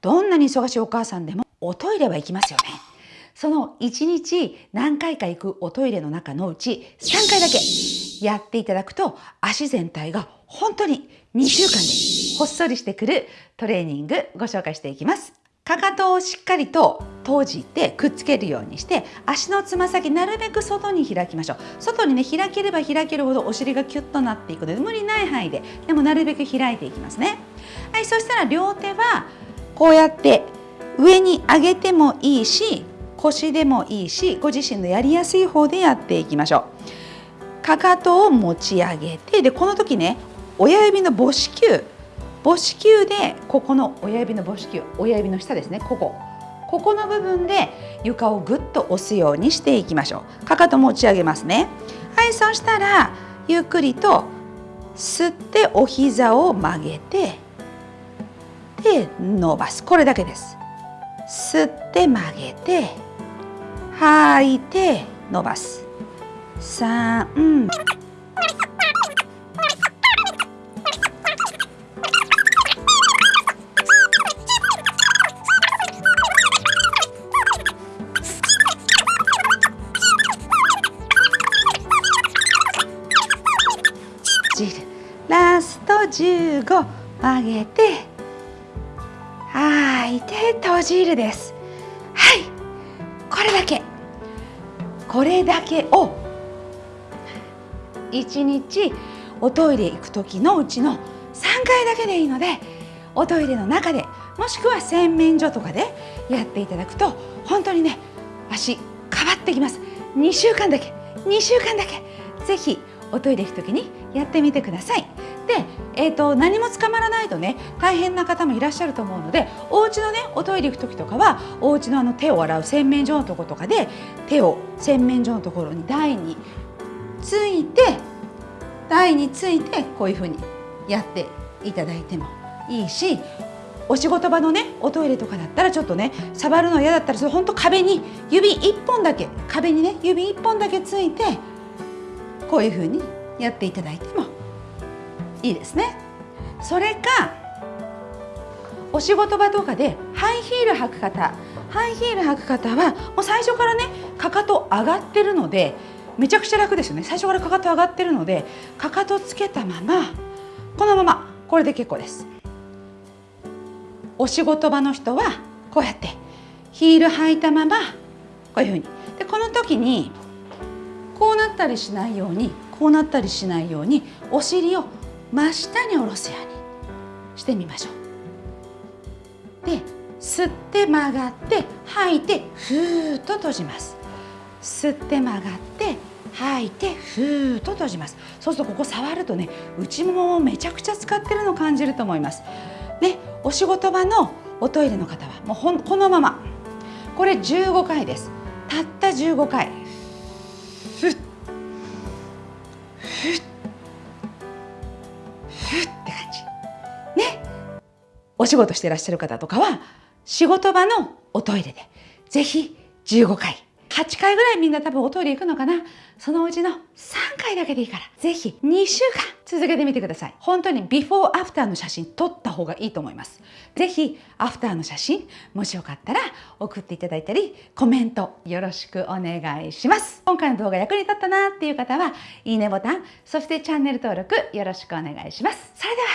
どんなに忙しいお母さんでもおトイレは行きますよね。その1日何回か行くおトイレの中のうち3回だけやっていただくと足全体が本当に2週間でほっそりしてくるトレーニングご紹介していきます。かかとをしっかりと閉じてくっつけるようにして足のつま先なるべく外に開きましょう外にね開ければ開けるほどお尻がキュッとなっていくので無理ない範囲ででもなるべく開いていきますねはいそしたら両手はこうやって上に上げてもいいし腰でもいいしご自身のやりやすい方でやっていきましょう。かかとを持ち上げてでこの時ね親指の母子球。母子球でここの親指の母子球。親指の下ですねここ。ここの部分で床をぐっと押すようにしていきましょう。かかと持ち上げますね。はいそしたらゆっくりと吸ってお膝を曲げてで伸ばす。これだけです。吸って曲げて吐いて伸ばす。3ラスト15曲げていて閉じるです。はい。これだけ。これだけを1日おトイレ行く時のうちの3回だけでいいのでおトイレの中でもしくは洗面所とかでやっていただくと本当にね足変わってきます。2週間だけ。2週間だけ。ぜひおトイレ行く時にやってみてください。で、えーと、何も捕まらないとね大変な方もいらっしゃると思うのでお家のねおトイレ行く時とかはお家のあの手を洗う洗面所のとことかで手を洗面所のところに台について台についてこういうふうにやっていただいてもいいしお仕事場のねおトイレとかだったらちょっとね触るの嫌だったらそれほんと壁に指1本だけ壁にね指1本だけついてこういうふうにやっていただいてもいいですね。それかお仕事場とかでハイヒール履く方ハイヒール履く方はもう最初からねかかと上がってるのでめちゃくちゃ楽ですよね。最初からかかと上がってるのでかかとつけたままこのままこれで結構です。お仕事場の人はこうやってヒール履いたままこういうふうに。でこの時にこうなったりしないようにこうなったりしないようにお尻を真下に下ろすようにしてみましょう。で吸って曲がって吐いてふーっと閉じます。吸って曲がって吐いてふーっと閉じます。そうするとここ触るとね内ももをめちゃくちゃ使ってるの感じると思います。ねお仕事場のおトイレの方はもうほんこのまま。これ15回です。たった15回ふっふって感じ。ね。お仕事してらっしゃる方とかは仕事場のおトイレでぜひ15回。8回ぐらいみんな多分おトイレ行くのかな？そのうちの3回だけでいいから。ぜひ2週間続けてみてください。本当にビフォーアフターの写真撮った方がいいと思います。ぜひアフターの写真もしよかったら送っていただいたりコメントよろしくお願いします。今回の動画役に立ったなっていう方はいいねボタンそしてチャンネル登録よろしくお願いします。それでは